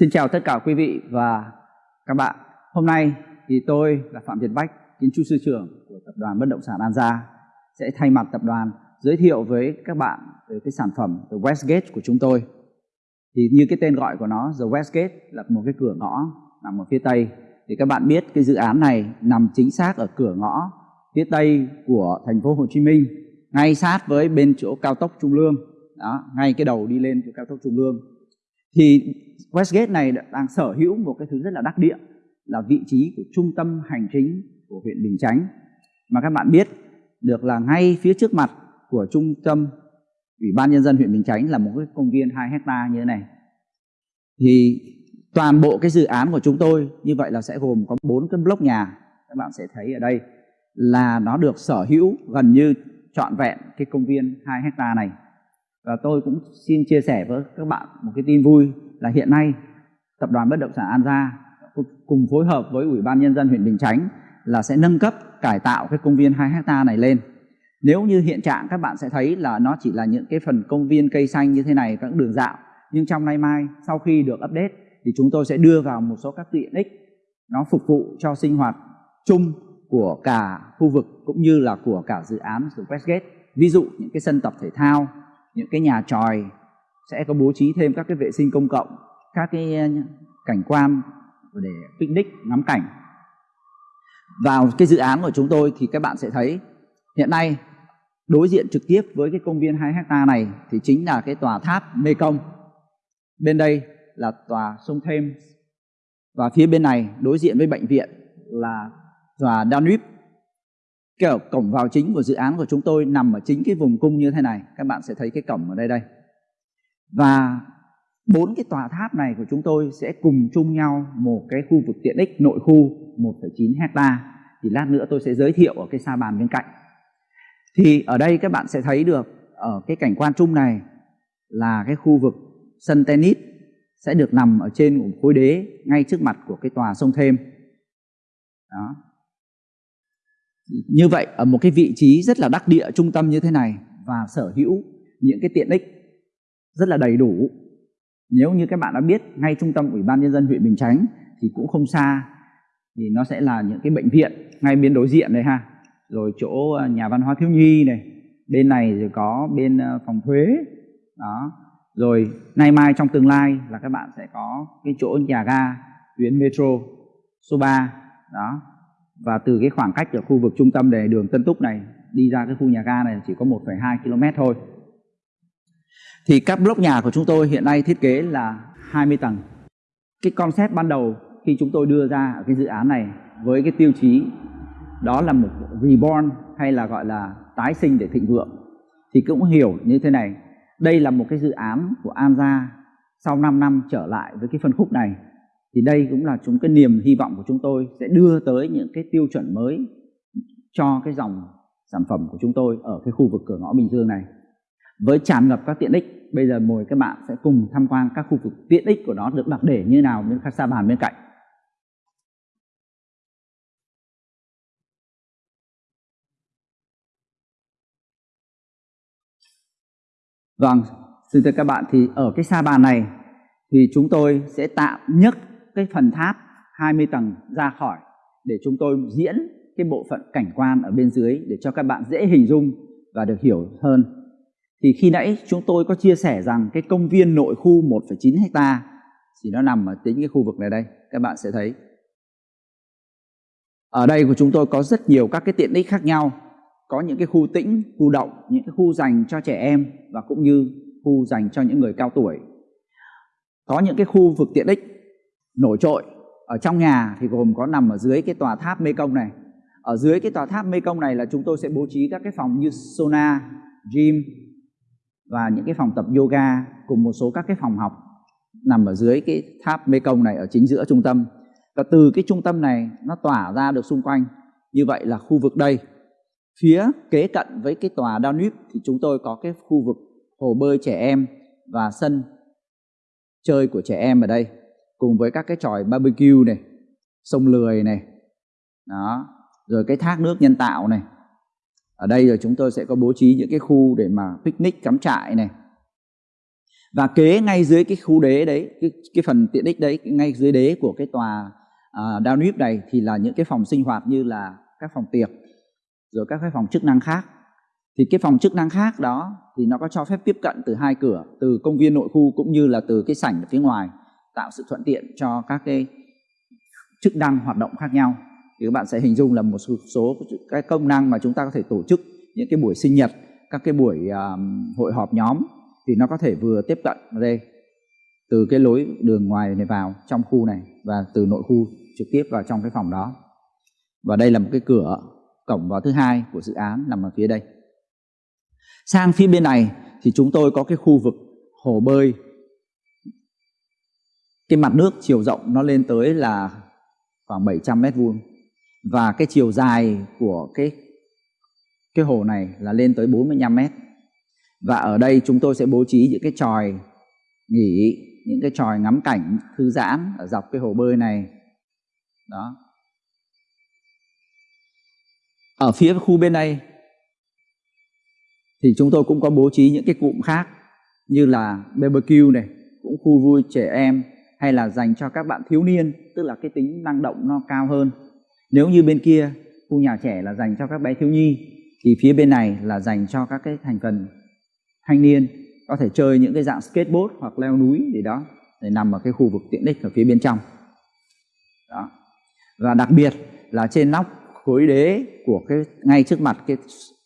Xin chào tất cả quý vị và các bạn. Hôm nay thì tôi là Phạm Việt Bách, kiến trúc sư trưởng của tập đoàn bất động sản An Gia sẽ thay mặt tập đoàn giới thiệu với các bạn về cái sản phẩm The Westgate của chúng tôi. Thì như cái tên gọi của nó, The Westgate là một cái cửa ngõ nằm ở phía tây. Thì các bạn biết cái dự án này nằm chính xác ở cửa ngõ phía tây của thành phố Hồ Chí Minh, ngay sát với bên chỗ cao tốc Trung Lương. Đó, ngay cái đầu đi lên chỗ cao tốc Trung Lương thì Westgate này đang sở hữu một cái thứ rất là đắc địa, là vị trí của trung tâm hành chính của huyện Bình Chánh. Mà các bạn biết, được là ngay phía trước mặt của trung tâm Ủy ban Nhân dân huyện Bình Chánh là một cái công viên 2 hecta như thế này. Thì toàn bộ cái dự án của chúng tôi, như vậy là sẽ gồm có bốn cái block nhà, các bạn sẽ thấy ở đây, là nó được sở hữu gần như trọn vẹn cái công viên 2 hecta này và tôi cũng xin chia sẻ với các bạn một cái tin vui là hiện nay tập đoàn bất động sản An Gia cùng phối hợp với Ủy ban Nhân dân huyện Bình Chánh là sẽ nâng cấp cải tạo cái công viên 2 hecta này lên. Nếu như hiện trạng các bạn sẽ thấy là nó chỉ là những cái phần công viên cây xanh như thế này các đường dạo nhưng trong nay mai sau khi được update thì chúng tôi sẽ đưa vào một số các tiện ích nó phục vụ cho sinh hoạt chung của cả khu vực cũng như là của cả dự án của Westgate. Ví dụ những cái sân tập thể thao, những cái nhà tròi sẽ có bố trí thêm các cái vệ sinh công cộng, các cái ờ, cảnh quan để picnic, ngắm cảnh. Vào cái dự án của chúng tôi thì các bạn sẽ thấy, hiện nay đối diện trực tiếp với cái công viên 2 hecta này thì chính là cái tòa tháp Mekong. Bên đây là tòa sông Thêm và phía bên này đối diện với bệnh viện là tòa Danube. Kiểu cổng vào chính của dự án của chúng tôi nằm ở chính cái vùng cung như thế này. Các bạn sẽ thấy cái cổng ở đây đây. Và bốn cái tòa tháp này của chúng tôi sẽ cùng chung nhau một cái khu vực tiện ích nội khu 1,9 hecta. Thì lát nữa tôi sẽ giới thiệu ở cái sa bàn bên cạnh. Thì ở đây các bạn sẽ thấy được ở cái cảnh quan chung này là cái khu vực sân tennis sẽ được nằm ở trên của khối đế ngay trước mặt của cái tòa sông thêm. Đó như vậy, ở một cái vị trí rất là đắc địa trung tâm như thế này và sở hữu những cái tiện ích rất là đầy đủ, nếu như các bạn đã biết ngay trung tâm ủy ban nhân dân huyện bình chánh thì cũng không xa, thì nó sẽ là những cái bệnh viện ngay bên đối diện đây ha. Rồi chỗ ờ, nhà văn hóa thiếu nhi này, bên này rồi có bên ờ, phòng thuế, đó. Rồi nay mai trong tương lai là các bạn sẽ có cái chỗ nhà ga tuyến metro số 3 đó và từ cái khoảng cách ở khu vực trung tâm để đường Tân Túc này đi ra cái khu nhà ga này chỉ có 1,2 km thôi. Thì các block nhà của chúng tôi hiện nay thiết kế là 20 tầng. Cái concept ban đầu khi chúng tôi đưa ra ở cái dự án này với cái tiêu chí đó là một reborn hay là gọi là tái sinh để thịnh vượng thì cũng hiểu như thế này. Đây là một cái dự án của An Gia sau 5 năm trở lại với cái phân khúc này thì đây cũng là chúng cái niềm hy vọng của chúng tôi sẽ đưa tới những cái tiêu chuẩn mới cho cái dòng sản phẩm của chúng tôi ở cái khu vực cửa ngõ Bình Dương này. Với tràn ngập các tiện ích bây giờ mời các bạn sẽ cùng tham quan các khu vực tiện ích của nó được đặt để như nào bên khách sa bàn bên cạnh. Vâng, xin thưa các bạn thì ở cái sa bàn này thì chúng tôi sẽ tạm nhất cái phần tháp 20 tầng ra khỏi để chúng tôi diễn cái bộ phận cảnh quan ở bên dưới để cho các bạn dễ hình dung và được hiểu hơn. Thì khi nãy chúng tôi có chia sẻ rằng cái công viên nội khu 1,9 hecta thì nó nằm ở tính cái khu vực này đây, các bạn sẽ thấy. Ở đây của chúng tôi có rất nhiều các cái tiện ích khác nhau, có những cái khu tĩnh, khu động, những cái khu dành cho trẻ em và cũng như khu dành cho những người cao tuổi. Có những cái khu vực tiện ích nổi trội. Ở trong nhà thì gồm có nằm ở dưới cái tòa tháp mê công này. Ở dưới cái tòa tháp mê công này là chúng tôi sẽ bố trí các cái phòng như sauna, gym và những cái phòng tập yoga cùng một số các cái phòng học nằm ở dưới cái tháp mê công này ở chính giữa trung tâm. Và từ cái trung tâm này nó tỏa ra được xung quanh. Như vậy là khu vực đây. Phía kế cận với cái tòa Danube thì chúng tôi có cái khu vực hồ bơi trẻ em và sân chơi của trẻ em ở đây cùng với các cái tròi barbecue này sông lười này đó rồi cái thác nước nhân tạo này. Ở đây rồi chúng tôi sẽ có bố trí những cái khu để mà picnic cắm trại này. Và kế ngay dưới cái khu đế đấy cái, cái phần tiện ích đấy ngay dưới đế của cái tòa à, uh, downwip này thì là những cái phòng sinh hoạt như là các phòng tiệc rồi các cái phòng chức năng khác. Thì cái phòng chức năng khác đó thì nó có cho phép tiếp cận từ hai cửa từ công viên nội khu cũng như là từ cái sảnh ở phía ngoài tạo sự thuận tiện cho các cái chức năng hoạt động khác nhau. Thì các bạn sẽ hình dung là một số cái công năng mà chúng ta có thể tổ chức những cái buổi sinh nhật các cái buổi um, hội họp nhóm thì nó có thể vừa tiếp cận ở đây từ cái lối đường ngoài này vào trong khu này và từ nội khu trực tiếp vào trong cái phòng đó. Và đây là một cái cửa cổng vào thứ hai của dự án nằm ở phía đây. Sang phía bên này thì chúng tôi có cái khu vực hồ bơi cái mặt nước chiều rộng nó lên tới là khoảng 700 mét vuông. Và cái chiều dài của cái cái hồ này là lên tới 45 mét. Và ở đây chúng tôi sẽ bố trí những cái tròi nghỉ, những cái tròi ngắm cảnh, thư giãn ở dọc cái hồ bơi này. Đó. Ở phía khu bên đây thì chúng tôi cũng có bố trí những cái cụm khác như là barbecue này, cũng khu vui trẻ em hay là dành cho các bạn thiếu niên, tức là cái tính năng động nó cao hơn. Nếu như bên kia, khu nhà trẻ là dành cho các bé thiếu nhi, thì phía bên này là dành cho các cái thành phần thanh niên, có thể chơi những cái dạng skateboard hoặc leo núi gì đó, để nằm ở cái khu vực tiện ích ở phía bên trong. Đó. Và đặc biệt là trên nóc khối đế của cái, ngay trước mặt cái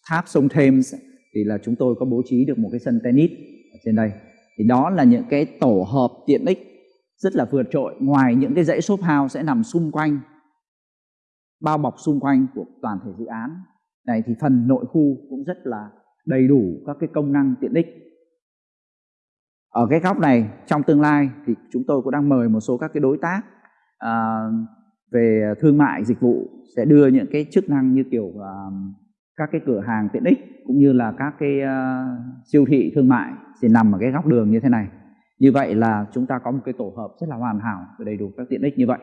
tháp sông Thames thì là chúng tôi có bố trí được một cái sân tennis ở trên đây. Thì đó là những cái tổ hợp tiện ích rất là vượt trội. Ngoài những cái dãy shop house sẽ nằm xung quanh bao bọc xung quanh của toàn thể dự án. Này thì phần nội khu cũng rất là đầy đủ các cái công năng tiện ích. Ở cái góc này trong tương lai thì chúng tôi cũng đang mời một số các cái đối tác à, về thương mại dịch vụ sẽ đưa những cái chức năng như kiểu à, các cái cửa hàng tiện ích cũng như là các cái uh, siêu thị thương mại sẽ nằm ở cái góc đường như thế này như vậy là chúng ta có một cái tổ hợp rất là hoàn hảo và đầy đủ các tiện ích như vậy.